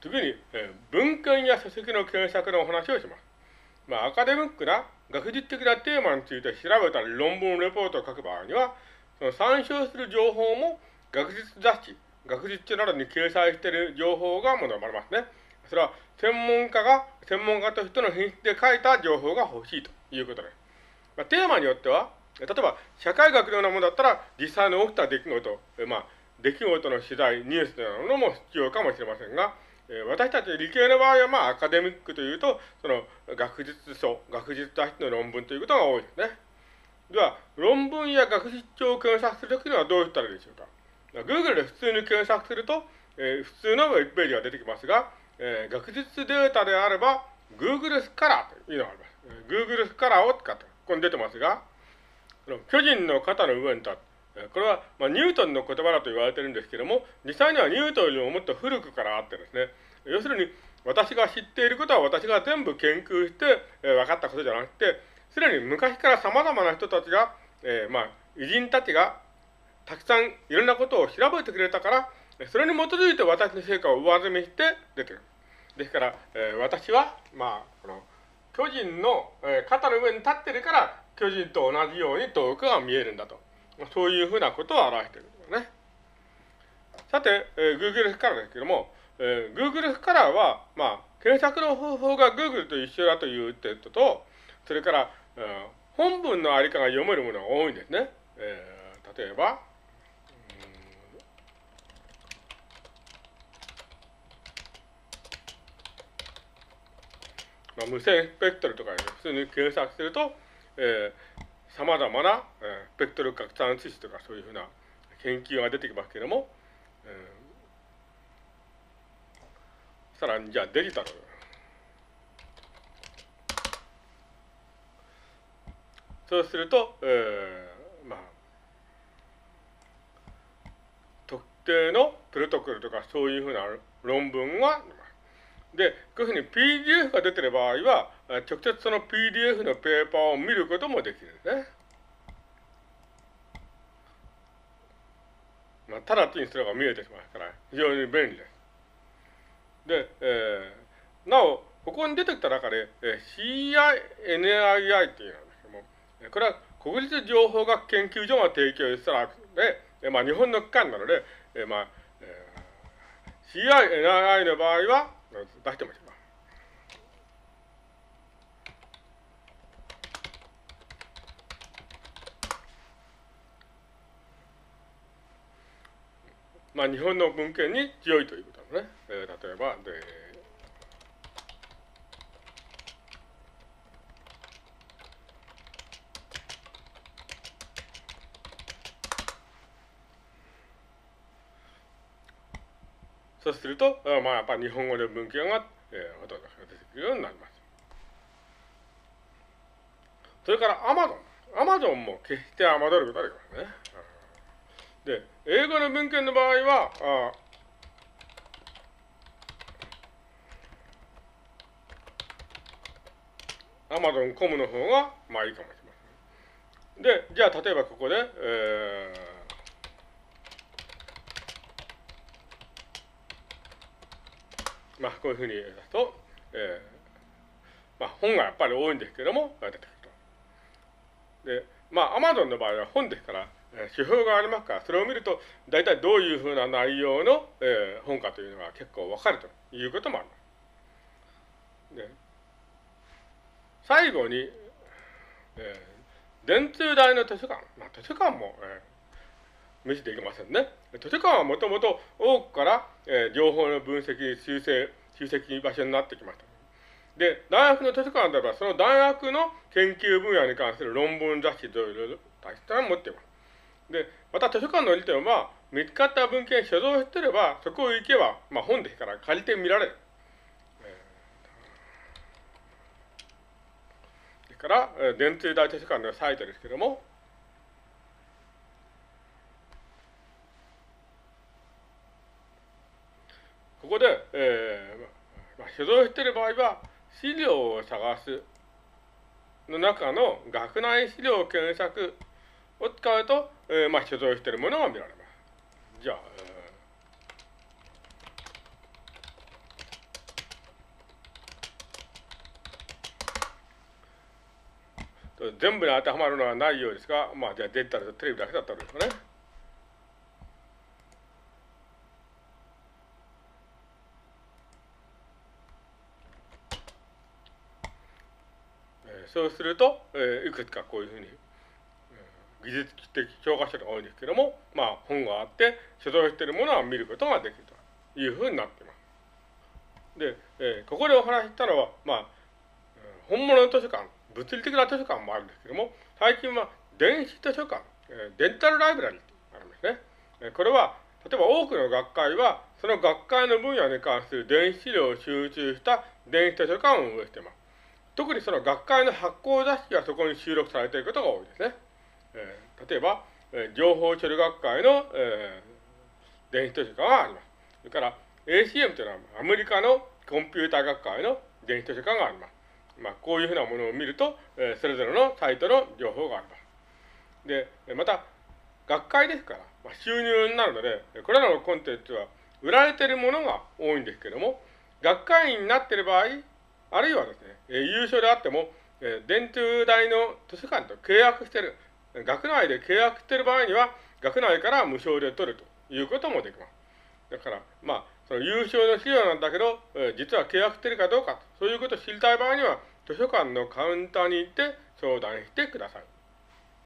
次に、えー、文献や書籍の検索のお話をします。まあ、アカデミックな学術的なテーマについて調べたり論文レポートを書く場合には、その参照する情報も学術雑誌、学術書などに掲載している情報が求められますね。それは専門家が、専門家としての品質で書いた情報が欲しいということです。まあ、テーマによっては、例えば社会学のようなものだったら実際に起きた出来事、まあ、出来事の取材、ニュースなものも必要かもしれませんが、え私たち理系の場合は、まあ、アカデミックというと、その学術書、学術雑誌の論文ということが多いですね。では、論文や学術書を検索するときにはどうしたらいいでしょうか。Google で普通に検索すると、えー、普通のウェブページが出てきますが、えー、学術データであれば、Google スカラーというのがあります。Google スカラーを使って、ここに出てますが、巨人の肩の上に立っ、これは、まあ、ニュートンの言葉だと言われてるんですけども、実際にはニュートンよりももっと古くからあってですね、要するに私が知っていることは私が全部研究して、え、分かったことじゃなくて、すでに昔から様々な人たちが、えー、まあ、偉人たちがたくさんいろんなことを調べてくれたから、それに基づいて私の成果を上積みして出てくる。ですから、えー、私は、まあ、この、巨人の、え、肩の上に立ってるから、巨人と同じように遠くが見えるんだと。そういうふうなことを表しているんですね。さて、えー、Google スカラーですけども、えー、Google スカラーは、まあ、検索の方法が Google と一緒だという点と、それから、えー、本文のありかが読めるものが多いんですね。えー、例えば、まあ、無線スペクトルとか、ね、普通に検索すると、えー、様々な、えー、ベクトル拡散指数とかそういうふうな研究が出てきますけれども、えー、さらにじゃあデジタル。そうすると、えー、まあ、特定のプロトコルとかそういうふうな論文がで、こういうふうに PDF が出てる場合は、直接その PDF のペーパーを見ることもできるんですね。まあ、直ちにそれが見えてしまうから、非常に便利です。で、えー、なお、ここに出てきた中で、えー、CINII っていうのなんですけども、これは国立情報学研究所が提供したらで、え、まあ、日本の機関なので、えー、まあ、えー、CINII の場合は、出してました。まあ、日本の文献に強いということなのね。えー、例えば、で、そうすると、まあ、やっぱ日本語で文献が、えー、ほとんど出てくるようになります。それからアマゾン。アマゾンも決して侮ることはできますね。で、英語の文献の場合は、あアマゾンコムの方が、まあいいかもしれません。で、じゃあ例えばここで、えーまあ、こういうふうに言うと、えー、まあ、本がやっぱり多いんですけども、出てくると。で、まあ、アマゾンの場合は本ですから、えー、指標がありますから、それを見ると、大体どういうふうな内容の、えー、本かというのが結構わかるということもあります。で、最後に、えー、電通大の図書館。まあ、図書館も、えー無視できませんね。図書館はもともと多くから、えー、情報の分析、修正、集積場所になってきました。で、大学の図書館では、その大学の研究分野に関する論文雑誌というの大切な持っています。で、また図書館の利点は、見つかった文献所蔵してれば、そこを行けば、まあ本ですから借りてみられる。ですから、電通大図書館のサイトですけれども、ここで、えー、まあ、所蔵している場合は、資料を探すの中の学内資料検索を使うと、えー、まあ、所蔵しているものが見られます。じゃあ、えー、全部に当てはまるのはないようですが、まあ、じゃあデジタルとテレビだけだったんですね。そうすると、えー、いくつかこういうふうに、技術的教科書が多いんですけども、まあ、本があって、所蔵しているものは見ることができるというふうになっています。で、えー、ここでお話ししたのは、まあ、本物の図書館、物理的な図書館もあるんですけども、最近は電子図書館、えー、デンタルライブラリーとあるんですね。えー、これは、例えば多くの学会は、その学会の分野に関する電子資料を集中した電子図書館を運営しています。特にその学会の発行雑誌がそこに収録されていることが多いですね。えー、例えば、えー、情報処理学会の、えー、電子図書館があります。それから ACM というのはアメリカのコンピューター学会の電子図書館があります。まあ、こういうふうなものを見ると、えー、それぞれのサイトの情報があります。で、また、学会ですから、まあ、収入になるので、これらのコンテンツは売られているものが多いんですけども、学会員になっている場合、あるいはですね、え優勝であっても、え電通大の図書館と契約してる、学内で契約してる場合には、学内から無償で取るということもできます。だから、まあ、その優勝の資料なんだけど、え実は契約してるかどうか、そういうことを知りたい場合には、図書館のカウンターに行って相談してください。